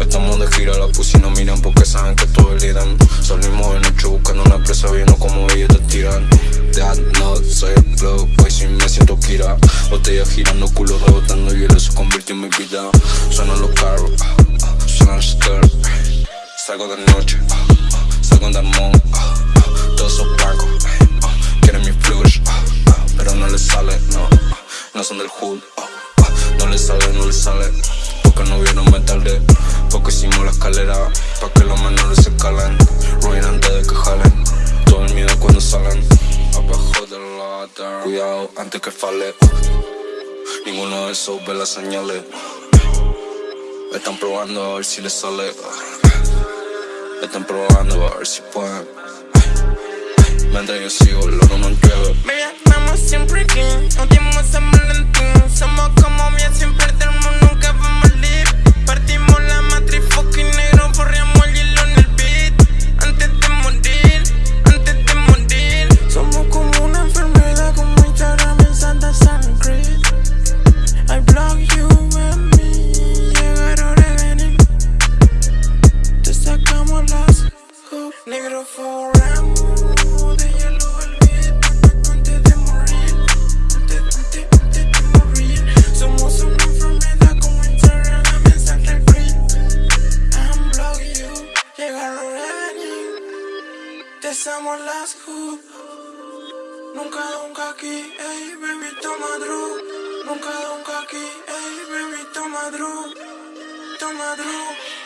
Estamos de gira, la pussy no miran porque saben que todo es lidan Salimos de noche buscando una presa, viendo como ellos te tiran. That no, soy el flow, pues si me siento kira Botella girando, culo rebotando, y eso convirtió en mi vida. Suenan los carros, suenan los skirts Salgo de noche, salgo de amor Todos esos blancos, del hood No les sale, no les sale. Porque no vieron me tardé porque hicimos la escalera Pa' que los menores se calen. Ruin antes de que jalen. Todo el miedo cuando salen. Abajo del ladder Cuidado antes que fale. Ninguno de esos ve las señales. Están probando a ver si les sale. Están probando a ver si pueden. Mientras yo sigo, oro no llueve somos las Nunca, nunca aquí, ey, baby, toma drug Nunca, nunca aquí, ey, baby, toma drug Toma drug